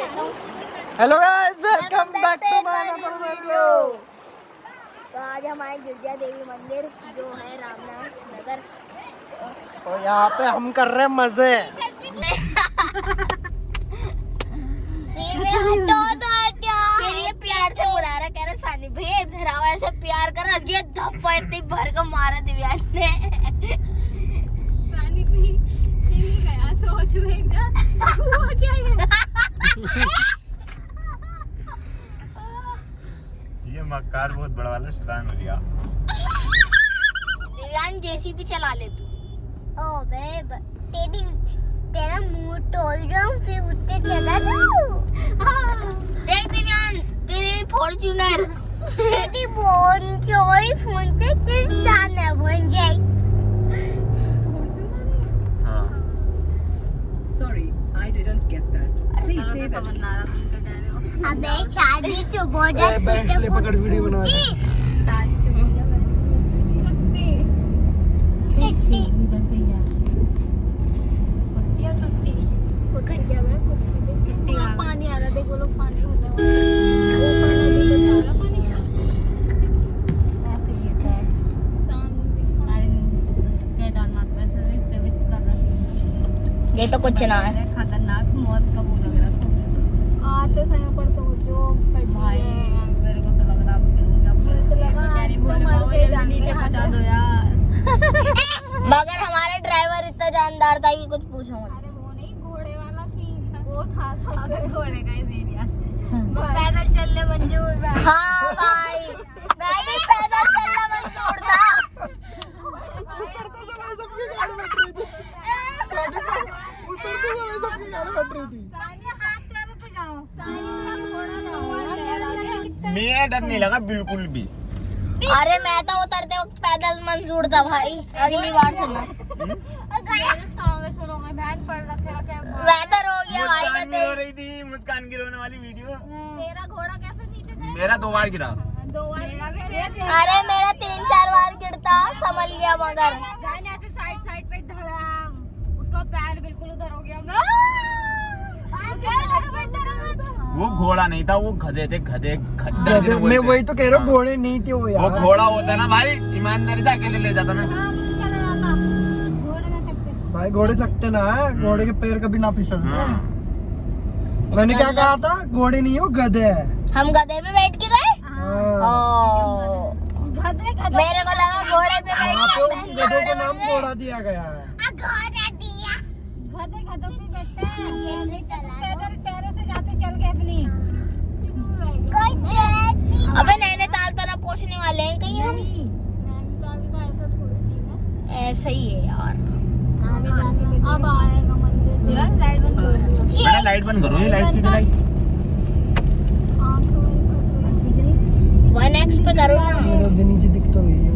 Hello guys welcome back to my video तो आज हमारे गिरजा देवी मंदिर जो है रामनाथ नगर। तो यहाँ पे हम कर रहे हैं मज़े। ये प्यार से बुला रहा कह रहा सानी भैया इधर आओ ऐसे प्यार कर रहा ये धप्पा इतनी भर को मारा दिव्यांग ने पानी पी पी गया सोच में क्या हुआ क्या है ये मक्कार वाला शैतान हो गया दिव्यांग जेसीबी चला ले तू। ओ बे तेरी तेरा मुँह तोड़ जाऊँ फिर उठते चला जाऊँ? देख दिव्यांग तेरी फॉर्च्यूनर तेरी बोन चोरी फ़ोन से किस दाना बन जाए? हाँ। Sorry, I didn't get that. Please say that. समझ ना रहा तुम क्या कह रहे हो? अबे शादी तो बहुत ए, बेंटले पकड़ वीडियो बना रहे हैं। ये तो कुछ ना है। खतरनाक मौत का वो लग रहा था आते समय पर तो जो भाई मेरे को तो लग रहा है तो कैरी बोले बाबा जल्दी नीचे बचा दो यार। मगर हमारा ड्राइवर इतना जानदार था कि कुछ पूछो मत। अरे वो नहीं घोड़े वाला सीन वो था सबसे। घोड़े का ही सीन यार। वो पैदल चलने मंजूर है हाँ भाई मैं भी पैदल चलना मंजूर था उतरते समय सबकी गाड़ी बट रही थी उतरते समय सबकी गाड़ी बट रही थी सानिया हाथ तेरे पे जाओ सानिया का घोड़ा ना हुआ चला गया कितना मैं डर नहीं लगा बिल्कुल भी। अरे मैं तो उतरते वक्त पैदल मंजूर था भाई। अगली बार हो गया भाई मुस्कान रही थी की रोने वाली वीडियो। तेरा घोड़ा कैसे नीचे गया मेरा दो बार गिरा। दो बार मेरा अरे मेरा तीन चार बार गिरता संभल गया मगर। ऐसे साइड साइड पे धड़ाम उसका पैर बिल्कुल उधर हो गया। मैं मुझे लगा मैं डरा मैं तो वो घोड़ा नहीं था वो गधे थे गधे खच्चर मैं वही तो कह रहा हूँ घोड़े नहीं थे वो वो घोड़ा होता है ना भाई ईमानदारी से अकेले ले जाता मैं। हाँ घोड़े भाई घोड़े सकते ना घोड़े के पैर कभी ना फिसलते हाँ। मैंने क्या कहा था? घोड़े नहीं हो गधे है। हम गधे पे बैठ के गए? हाँ। गधे गधे। मेरे को लगा घोड़े पे बैठ के गधे को नाम घोड़ा दिया गया है। गधे गधों पे बैठते हैं पैदल पैरों से जाते चल के अपनी अबे नैनीताल तो ना पहुँचने वाले हैं कहीं हम नैनीताल का ऐसा थोड़ी सीन है ऐसा ही है यार आगे जाके अब आएगा मंदिर यार लाइट बंद कर दो मैंने लाइट बंद करो ये लाइट की लाइट। आँखों मेरी फट रही है वन एक्स पे करो ना। नीचे दिख तो रही है।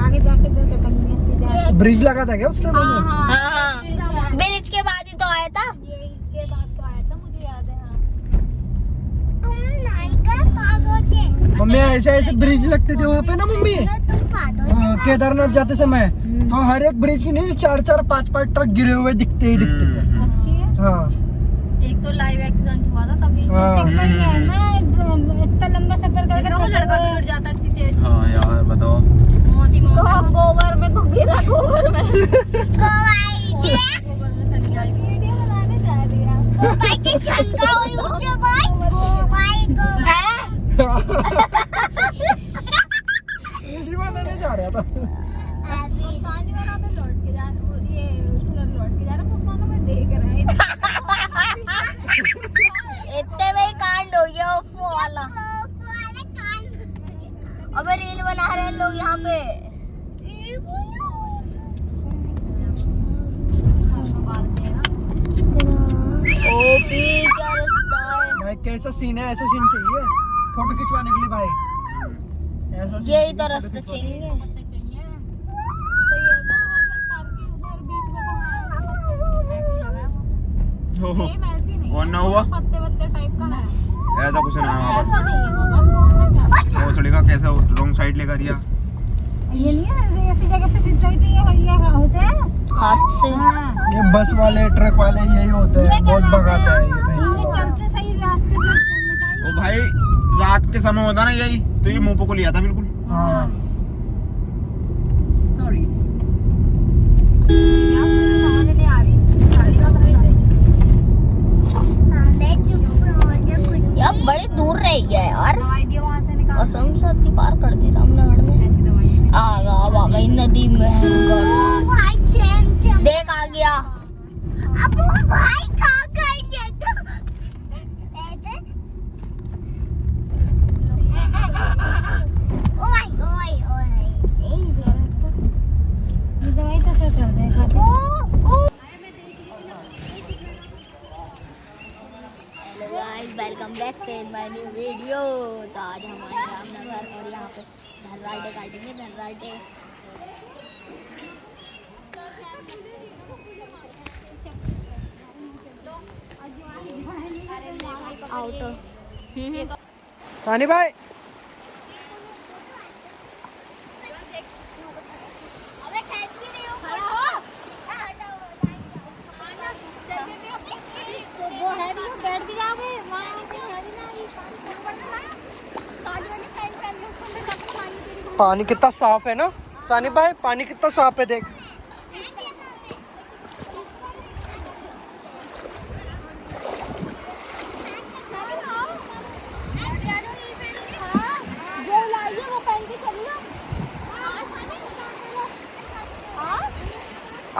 आगे जाके फिर कटक ब्रिज लगा था क्या उसके हाँ में हाँ। हाँ हाँ। ब्रिज के बाद ही तो आया था। ये के बाद तो आया था मुझे याद है हाँ। तुम मम्मी ऐसे ऐसे ब्रिज लगते थे वहाँ पे ना मम्मी? हाँ, केदारनाथ जाते समय। तो हर एक ब्रिज की नहीं चार चार पाँच पाँच ट्रक गिरे हुए दिखते ही दिखते थे। अच्छी है। हाँ। तो लाइव एक्सीडेंट हुआ था तभी। हाँ। चक्कर ही है ना इतना लंबा सफ़र करके तो लड़का भी उड़ जाता इतनी तेज हाँ यार बताओ। मौत ही मौत है। गोबर में घूम गिरा गोबर में। गोबर में सर वीडियो बनाने जा रही है। वीडियो बनाने जा रहा था मुस्कान वाला तो लौट के जा वो ये सूरज लौट के जा रहा मुस्कान में देख रहा है इतने में ही कांड हो गया ओफो वाला अबे रील बना रहे हैं लोग यहाँ पे। ओपी क्या रास्ता है? भाई कैसा सीन है? ऐसा सीन चाहिए? फ़ोटो खिंचवाने के लिए भाई। ऐसा यही तो रास्ता चाहिए पत्ते चाहिए। ये हर पार्क के उधर बीच में ऐसे लगा वो। सेम ऐसे नहीं और ना हुआ? पत्ते वत्ते टाइप का है ऐसा कुछ ना वहाँ ऐसा रॉन्ग साइड लेकर दिया ये नहीं है ऐसे ऐसी जगह पे हुई तो ये ये होते हैं। हाथ से। हाँ। ये बस वाले ट्रक वाले यही होते हैं बहुत भगाते हैं? ये भाई। इनमें चलते ओ भाई रात के समय होता ना यही तो ये मुँह को लिया था बिल्कुल। हाँ। हो यार बड़े दूर रह गया यार। कसम से इतनी पार कर दी रामनगर में आ गया आ गई नदी में देख आ गया। अब भाई कहाँ गए तो। Welcome back to my new video तो आज हम आए हैं रामनगर और यहाँ पे धनराटे काटेंगे धनराटे आउट सानी भाई अबे खेच भी नहीं हो खड़ा हो वो है भी बैठ भी जाओगे वहाँ पे है भी नहीं काली वाली पैंट पहन लो उसको अंदर तक पानी कितना साफ़ है ना? सानी भाई, पानी कितना साफ़ है देख। जो चलिए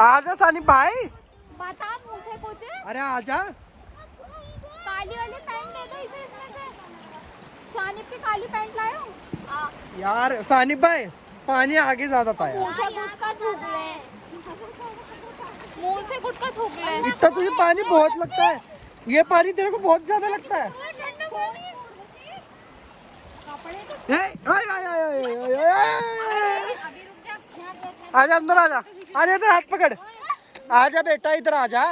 आजा सानी भाई। बता मुझे कुछ अरे आजा काली वाली पैंट दे दो इसे इसमें से शानिब की काली पैंट लायो यार सानी भाई पानी आगे ज़्यादा था यार। मुँह से गुटका ले। इतना तुझे पानी बहुत लगता है। ये पानी तेरे को बहुत ज़्यादा लगता है। आजा अंदर आजा। आजा इधर हाथ पकड़। आजा बेटा इधर आजा।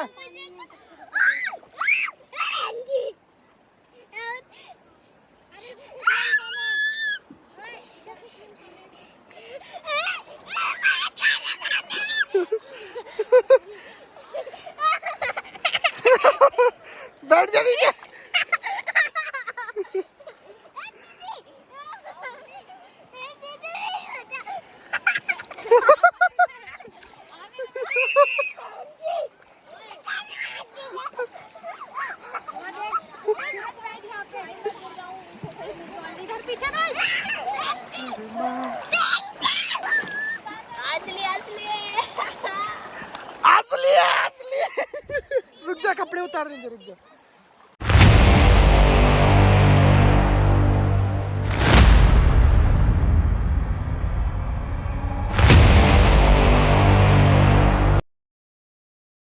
बैठ जा नीचे असली असली। रुक जा कपड़े उतारने दे रुक जा।